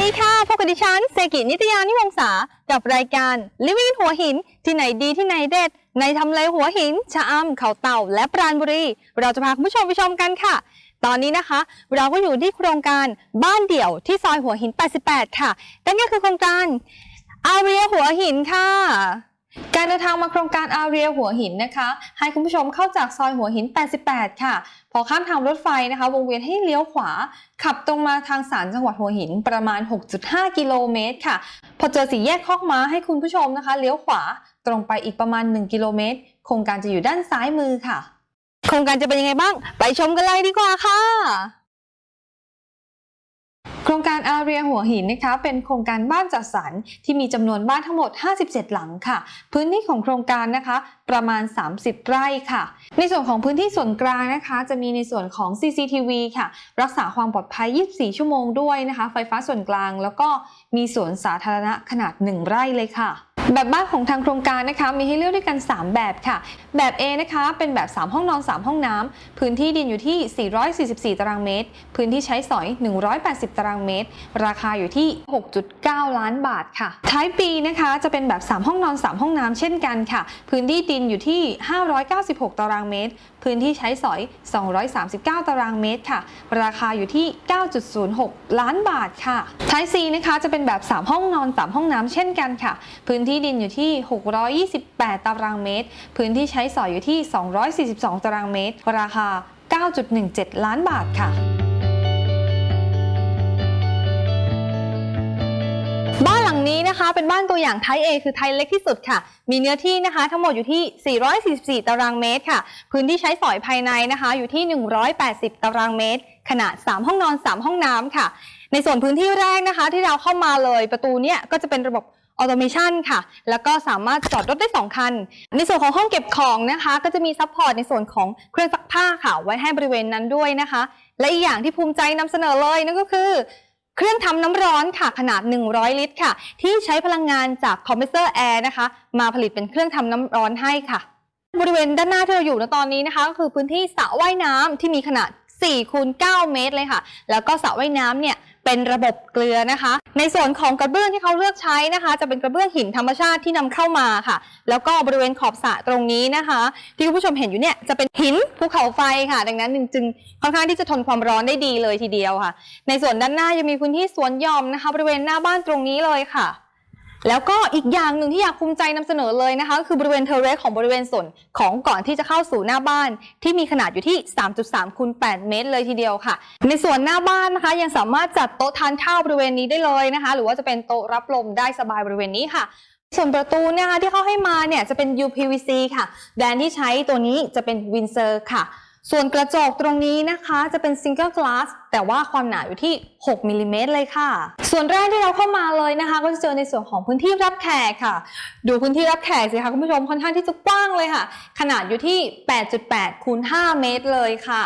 ดิฉันเซกินิตยานิวงศากับรายการ Living หัวหิน ที่ไหนดีที่ไหนเด็ด ในทำเลหัวหิน ชะอำเขาเต่า และปราณบุรี เราจะพาคุณผู้ชมไปชมกันค่ะ ตอนนี้นะคะ เราก็อยู่ที่โครงการบ้านเดี่ยวที่ซอยหัวหิน 88 ค่ะนั่นก็คือโครงการอาเรียหัวหินค่ะ การเดินทางมาโครงการอาเรียหัวหินนะคะ ให้คุณผู้ชมเข้าจากซอยหัวหิน 88 ค่ะ พอข้ามทางรถไฟนะคะ วงเวียนให้เลี้ยวขวา ขับตรงมาทางสารจังหวัดหัวหินประมาณ 6.5 กิโลเมตรค่ะ พอเจอสี่แยกคอกม้าให้คุณผู้ชมนะคะ เลี้ยวขวาตรงไปอีกประมาณ 1 กิโลเมตร โครงการจะอยู่ด้านซ้ายมือค่ะ โครงการจะเป็นยังไงบ้าง ไปชมกันเลยดีกว่าค่ะ โครงการอาเรียหัวหินนะคะเป็นโครงการบ้านจัดสรรที่มีจำนวนบ้านทั้งหมด 57 หลังค่ะ พื้นที่ของโครงการนะคะประมาณ 30 ไร่ค่ะ ในส่วนของพื้นที่ส่วนกลางนะคะ จะมีในส่วนของ CCTV ค่ะ รักษาความปลอดภัย 24 ชั่วโมงด้วยนะคะ ไฟฟ้าส่วนกลางแล้วก็มีสวนสาธารณะขนาด 1 ไร่เลยค่ะ แบบบ้านของทางโครงการนะคะมีให้เลือกด้วยกัน 3 แบบค่ะ แบบ A นะคะเป็นแบบ 3 ห้องนอน 3 ห้องน้ำพื้นที่ดินอยู่ที่ 444 ตารางเมตร พื้นที่ใช้สอย 180 ตารางเมตร ราคาอยู่ที่ 6.9 ล้านบาทค่ะท้ายปีนะคะจะเป็นแบบ 3 ห้องนอน 3 ห้องน้ำเช่นกันค่ะ พื้นที่ดินอยู่ที่ 596 ตารางเมตร พื้นที่ใช้สอย 239 ตารางเมตรค่ะ ราคาอยู่ที่ 9.06 ล้านบาทค่ะท้าย C นะคะจะเป็นแบบ 3 ห้องนอน 3 ห้องน้ำเช่นกันค่ะ พื้นที่ดินอยู่ที่ 628 ตารางเมตร พื้นที่ใช้สอยอยู่ที่ 242 ตารางเมตร ราคา 9.17 ล้านบาทค่ะบ้านหลังนี้นะคะเป็นบ้านตัวอย่างไทย A คือไทยเล็กที่สุดค่ะ มีเนื้อที่นะคะทั้งหมดอยู่ที่ 444 ตารางเมตรค่ะ พื้นที่ใช้สอยภายในนะคะ อยู่ที่ 180 ตารางเมตร ขนาด 3 ห้องนอน 3 ห้องน้ำค่ะ ในส่วนพื้นที่แรกนะคะ ที่เราเข้ามาเลยประตูเนี่ยก็จะเป็นระบบ automation ค่ะ แล้วก็สามารถจอดรถได้ 2 คัน ในส่วนของห้องเก็บของนะคะ ก็จะมี support ในส่วนของเครื่องซักผ้าค่ะ ไว้ให้บริเวณนั้นด้วยนะคะ และอีกอย่างที่ภูมิใจนำเสนอเลยนั่นก็คือเครื่องทำน้ำร้อนค่ะขนาด 100 ลิตรค่ะ ที่ใช้พลังงานจากคอมเพรสเซอร์แอร์นะคะ มาผลิตเป็นเครื่องทำน้ำร้อนให้ค่ะ บริเวณด้านหน้าที่เราอยู่ในตอนนี้นะคะ ก็คือพื้นที่สระว่ายน้ำที่มีขนาด4คูณ9เมตรเลยค่ะ แล้วก็สระว่ายน้ำเนี่ย เป็นระบบเกลือนะคะ ในส่วนของกระเบื้องที่เขาเลือกใช้นะคะ จะเป็นกระเบื้องหินธรรมชาติที่นำเข้ามาค่ะ แล้วก็บริเวณขอบสระตรงนี้นะคะ ที่คุณผู้ชมเห็นอยู่เนี่ยจะเป็นหินภูเขาไฟค่ะ ดังนั้นจึงค่อนข้างที่จะทนความร้อนได้ดีเลยทีเดียวค่ะ ในส่วนด้านหน้ายังมีพื้นที่สวนหย่อมนะคะ บริเวณหน้าบ้านตรงนี้เลยค่ะ แล้วก็อีกอย่างหนึ่งที่อยากภูมิใจนำเสนอเลยนะคะก็คือบริเวณเทอร์เรสของบริเวณส่วนของก่อนที่จะเข้าสู่หน้าบ้าน ที่มีขนาดอยู่ที่ 3.3คูณ8เมตร เลยทีเดียวค่ะ ในส่วนหน้าบ้านนะคะ ยังสามารถจัดโต๊ะทานข้าวบริเวณนี้ได้เลยนะคะ หรือว่าจะเป็นโต๊ะรับลมได้สบายบริเวณนี้ค่ะส่วนประตูเนี่ยนะคะที่เขาให้มาเนี่ยจะเป็น UPVC ค่ะ แบรนด์ที่ใช้ตัวนี้จะเป็น Windsor ค่ะ ส่วนกระจกตรงนี้นะคะจะเป็น Single Glass แต่ว่าความหนาอยู่ที่ 6มิลลิเมตรเลยค่ะ ส่วนแรกที่เราเข้ามาเลยนะคะ ก็จะเจอในส่วนของพื้นที่รับแขกค่ะ ดูพื้นที่รับแขกสิคะคุณผู้ชมค่อนข้างที่จะกว้างเลยค่ะ ขนาดอยู่ที่ 8.8คูณ5เมตรเลยค่ะ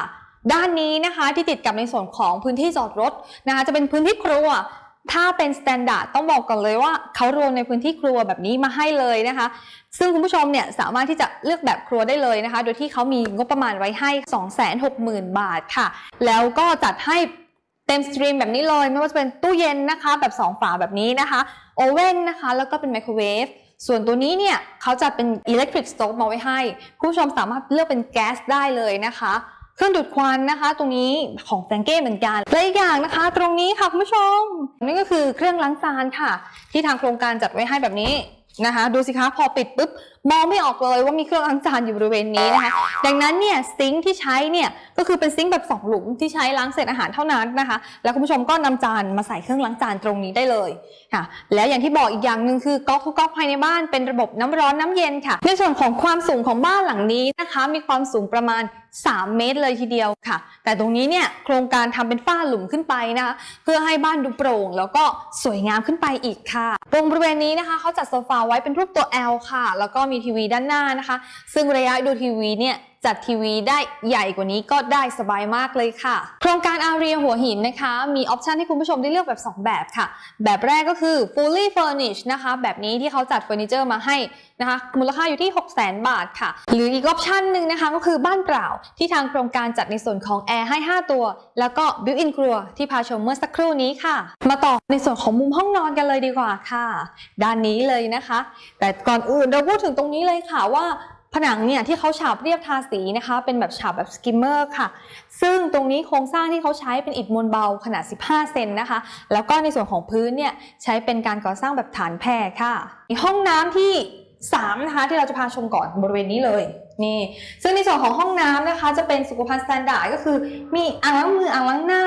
ด้านนี้นะคะที่ติดกับในส่วนของพื้นที่จอดรถนะคะ จะเป็นพื้นที่ครัว ถ้าเป็น standard ต้องบอกก่อนเลยว่าเขารวมในพื้นที่ครัวแบบนี้มาให้เลยนะคะ ซึ่งคุณผู้ชมเนี่ยสามารถที่จะเลือกแบบครัวได้เลยนะคะ โดยที่เขามีงบประมาณไว้ให้ 260,000 บาทค่ะ แล้วก็จัดให้เต็ม stream แบบนี้เลย ไม่ว่าจะเป็นตู้เย็นนะคะ แบบ 2 ฝาแบบนี้นะคะ oven นะคะ แล้วก็เป็นไมโครเวฟส่วนตัวนี้เนี่ยเขาจัดเป็น electric stove มาไว้ให้ คุณผู้ชมสามารถเลือกเป็นแก๊สได้เลยนะคะ เครื่องดูดควันนะคะ ตรงนี้ของ Franke เหมือนกันและอีกอย่างนะคะ ตรงนี้ค่ะคุณผู้ชมนี่ก็คือเครื่องล้างจานค่ะ ที่ทางโครงการจัดไว้ให้แบบนี้นะคะ ดูสิคะพอปิดปุ๊บ มองไม่ออกเลยว่ามีเครื่องล้างจานอยู่บริเวณนี้นะคะ ดังนั้นเนี่ยซิงค์ที่ใช้เนี่ยก็คือเป็นซิงค์แบบสองหลุมที่ใช้ล้างเศษอาหารเท่านั้นนะคะ แล้วคุณผู้ชมก็นำจานมาใส่เครื่องล้างจานตรงนี้ได้เลยค่ะ แล้วอย่างที่บอกอีกอย่างหนึ่งคือก๊อกทุกก๊อกภายในบ้านเป็นระบบน้ำร้อนน้ำเย็นค่ะ ในส่วนของความสูงของบ้านหลังนี้นะคะ มีความสูงประมาณ 3 เมตรเลยทีเดียวค่ะ แต่ตรงนี้เนี่ยโครงการทำเป็นฝ้าหลุมขึ้นไปนะคะเพื่อให้บ้านดูโปร่ง แล้วก็สวยงามขึ้นไปอีกค่ะ ตรงบริเวณนี้นะคะเขาจัดโซฟาไว้เป็นรูปตัว L ค่ะ แล้วก็มีทีวีด้านหน้านะคะ ซึ่งระยะดูทีวีเนี่ย จัดทีวีได้ใหญ่กว่านี้ก็ได้สบายมากเลยค่ะ โครงการอารีหัวหินนะคะ มี option ให้คุณผู้ชมได้เลือกแบบ 2 แบบค่ะ แบบแรกก็คือ fully furnished นะคะ แบบนี้ที่เขาจัดเฟอร์นิเจอร์มาให้นะคะมูลค่าอยู่ที่ 6 0 0 0 0 0 บาทค่ะ หรืออีก option หนึ่งนะคะก็คือบ้านเปล่าที่ทางโครงการจัดในส่วนของแอร์ให้ 5 ตัว แล้วก็ built-in ครัวที่พาชมเมื่อสักครู่นี้ค่ะ มาต่อในส่วนของมุมห้องนอนกันเลยดีกว่าค่ะ ด้านนี้เลยนะคะ แต่ก่อนอื่นเราพูดถึงตรงนี้เลยค่ะว่า ผนังเนี่ยที่เขาฉาบเรียบทาสีนะคะ เป็นแบบฉาบแบบ skimmer ค่ะ ซึ่งตรงนี้โครงสร้างที่เขาใช้เป็นอิฐมวลเบาขนาด 15 เซ็นนะคะ แล้วก็ในส่วนของพื้นเนี่ยใช้เป็นการก่อสร้างแบบฐานแผ่ค่ะห้องน้ำที่3นะคะที่เราจะพาชมก่อนบริเวณนี้เลยนี่ซึ่งในส่วนของห้องน้ำนะคะ จะเป็นสุขภัณฑ์ standard ก็คือ มีอ่างล้างมืออ่างล้างหน้า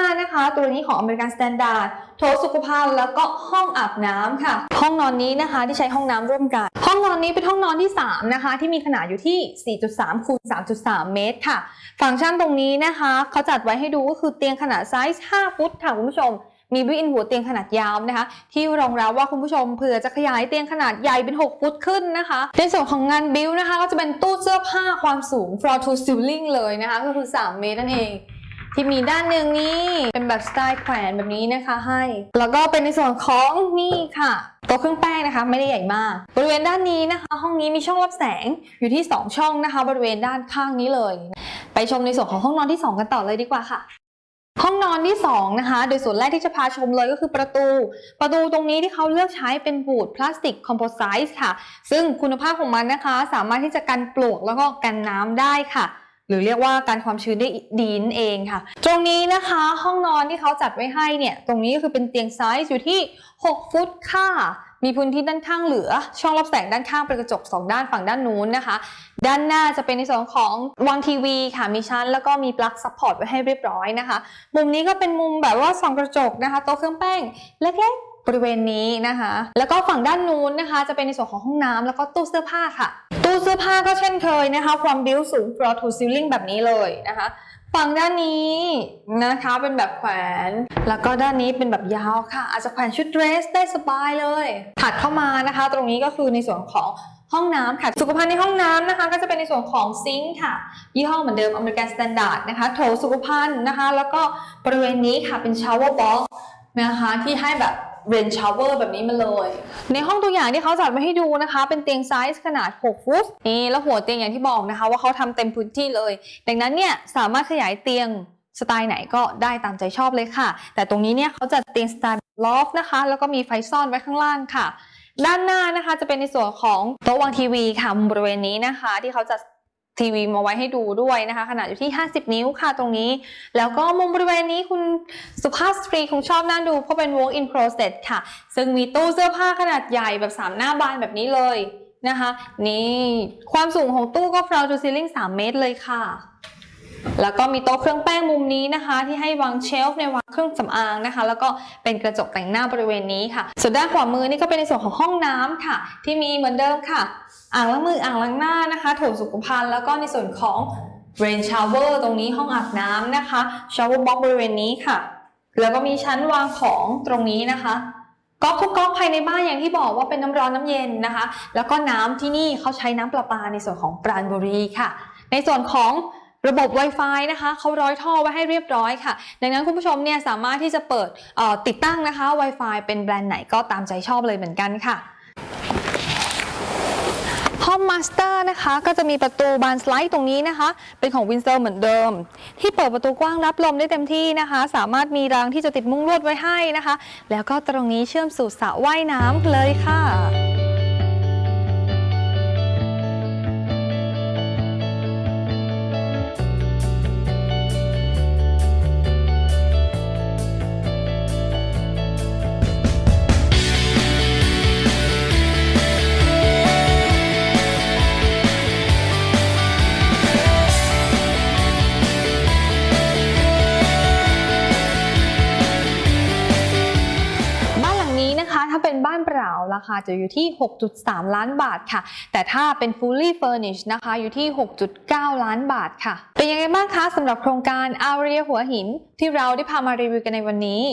ตัวนี้ของ American Standard โถสุขภัณฑ์แล้วก็ห้องอาบน้ำค่ะ ห้องนอนนี้นะคะที่ใช้ห้องน้ำร่วมกัน ห้องนอนนี้เป็นห้องนอนที่ 3 นะคะ ที่มีขนาดอยู่ที่ 4.3คูณ3.3 เมตรค่ะ ฟังก์ชันตรงนี้นะคะเขาจัดไว้ให้ดูก็คือเตียงขนาดไซส์ 5 ฟุตค่ะคุณผู้ชมมี built-in หัวเตียงขนาดยาวนะคะ ที่รองรับว่าคุณผู้ชมเผื่อจะขยายเตียงขนาดใหญ่เป็น 6 ฟุตขึ้นนะคะ ในส่วนของงานบิวนะคะ ก็จะเป็นตู้เสื้อผ้าความสูง floor to ceiling เลยนะคะ ก็คือ 3 เมตรนั่นเอง ที่มีด้านหนึ่งนี่เป็นแบบสไตล์แขวนแบบนี้นะคะให้ แล้วก็เป็นในส่วนของนี่ค่ะโต๊ะเครื่องแป้งนะคะ ไม่ได้ใหญ่มาก บริเวณด้านนี้นะคะ ห้องนี้มีช่องรับแสงอยู่ที่ 2 ช่องนะคะ บริเวณด้านข้างนี้เลย ไปชมในส่วนของห้องนอนที่ 2 กันต่อเลยดีกว่าค่ะห้องนอนที่2นะคะ โดยส่วนแรกที่จะพาชมเลยก็คือประตู ประตูตรงนี้ที่เขาเลือกใช้เป็น wood plastic composite ค่ะ ซึ่งคุณภาพของมันนะคะ สามารถที่จะกันปลวกแล้วก็กันน้ำได้ค่ะ หรือเรียกว่ากันความชื้นได้ดีนั่นเองค่ะ ตรงนี้นะคะห้องนอนที่เขาจัดไว้ให้เนี่ย ตรงนี้ก็คือเป็นเตียงไซส์อยู่ที่ 6 ฟุตค่ะมีพื้นที่ด้านข้างเหลือ ช่องรับแสงด้านข้างเป็นกระจก 2 ด้านฝั่งด้านนู้นนะคะ ด้านหน้าจะเป็นในส่วนของวางทีวีค่ะมีชั้น แล้วก็มีปลั๊ก support ไว้ให้เรียบร้อยนะคะ มุมนี้ก็เป็นมุมแบบว่าส่องกระจกนะคะโต๊ะเครื่องแป้งเล็กๆบริเวณนี้นะคะ แล้วก็ฝั่งด้านนู้นนะคะ จะเป็นในส่วนของห้องน้ำแล้วก็ตู้เสื้อผ้าค่ะ ตู้เสื้อผ้าก็เช่นเคยนะคะ ความบิวสูง floor to ceiling แบบนี้เลยนะคะ ฝั่งด้านนี้นะคะเป็นแบบแขวน แล้วก็ด้านนี้เป็นแบบยาวค่ะ อาจจะแขวนชุดเดรสได้สบายเลย ถัดเข้ามานะคะ ตรงนี้ก็คือในส่วนของห้องน้ำค่ะ สุขภัณฑ์ในห้องน้ำนะคะ ก็จะเป็นในส่วนของ sink ค่ะ ยี่ห้อเหมือนเดิม American Standard นะคะ โถสุขภัณฑ์นะคะ แล้วก็บริเวณนี้ค่ะเป็น shower box นะคะที่ให้แบบ rain shower แบบนี้มาเลย ในห้องตัวอย่างที่เขาจัดมาให้ดูนะคะ เป็นเตียงไซส์ขนาด 6 ฟุตนี่แล้วหัวเตียงอย่างที่บอกนะคะ ว่าเขาทำเต็มพื้นที่เลย ดังนั้นเนี่ยสามารถขยายเตียงสไตล์ไหนก็ได้ตามใจชอบเลยค่ะ แต่ตรงนี้เนี่ยเขาจัดเตียงสไตล์ loft นะคะ แล้วก็มีไฟซ่อนไว้ข้างล่างค่ะ ด้านหน้านะคะจะเป็นในส่วนของโต๊ะวางทีวีค่ะมุมบริเวณนี้นะคะ ที่เขาจัด ทีวีมาไว้ให้ดูด้วยนะคะ ขนาดอยู่ที่ 50 นิ้วค่ะตรงนี้ แล้วก็มุมบริเวณนี้คุณสุภาพสตรีคงชอบน่าดูเพราะเป็น walk in closet ค่ะ ซึ่งมีตู้เสื้อผ้าขนาดใหญ่แบบ 3 หน้าบานแบบนี้เลยนะคะ นี่ ความสูงของตู้ก็ floor to ceiling 3 เมตรเลยค่ะ แล้วก็มีโต๊ะเครื่องแป้งมุมนี้นะคะ ที่ให้วางเชลฟ์ในวางเครื่องสำอางนะคะ แล้วก็เป็นกระจกแต่งหน้าบริเวณนี้ค่ะ ส่วนด้านขวามือนี่ก็เป็นในส่วนของห้องน้ำค่ะ ที่มีเหมือนเดิมค่ะ อ่างล้างมืออ่างล้างหน้านะคะโถสุขภัณฑ์แล้วก็ในส่วนของ rain shower ตรงนี้ห้องอาบน้ำนะคะ shower box บริเวณนี้ค่ะ แล้วก็มีชั้นวางของตรงนี้นะคะก๊อกทุกก๊อกภายในบ้านอย่างที่บอกว่าเป็นน้ำร้อนน้ำเย็นนะคะ แล้วก็น้ำที่นี่เขาใช้น้ำประปาในส่วนของปราณบุรีค่ะ ในส่วนของ ระบบ Wi-Fi นะคะเขาร้อยท่อไว้ให้เรียบร้อยค่ะ ดังนั้นคุณผู้ชมเนี่ยสามารถที่จะเปิดติดตั้งนะคะ Wi-Fi เป็นแบรนด์ไหนก็ตามใจชอบเลยเหมือนกันค่ะห้อง master นะคะก็จะมีประตูบานสไลด์ตรงนี้นะคะ เป็นของ Windsor เหมือนเดิม ที่เปิดประตูกว้างรับลมได้เต็มที่นะคะ สามารถมีรางที่จะติดมุ้งลวดไว้ให้นะคะ แล้วก็ตรงนี้เชื่อมสู่สระว่ายน้ำเลยค่ะ คาจะอยู่ที่ 6.3 ล้านบาทค่ะ แต่ถ้าเป็น fully furnished นะคะอยู่ที่ 6.9 ล้านบาทค่ะ เป็นยังไงบ้างคะสำหรับโครงการอาเรียหัวหิน ที่เราได้พามารีวิวกันในวันนี้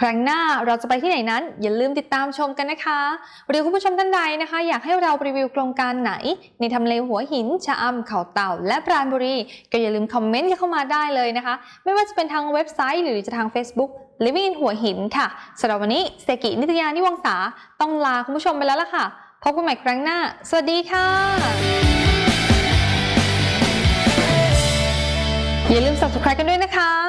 ครั้งหน้าเราจะไปที่ไหนนั้น อย่าลืมติดตามชมกันนะคะ หรือคุณผู้ชมท่านใดนะคะ อยากให้เรารีวิวโครงการไหน ในทำเลหัวหิน ชะอำเขาเต่า และปราณบุรี ก็อย่าลืมคอมเมนต์เข้ามาได้เลยนะคะ ไม่ว่าจะเป็นทางเว็บไซต์หรือจะทาง Facebook Living in หัวหินค่ะสำหรับวันนี้เซกินิตยานิวงศาต้องลาคุณผู้ชมไปแล้วล่ะค่ะ พบกันใหม่ครั้งหน้า สวัสดีค่ะ อย่าลืม subscribe กันด้วยนะคะ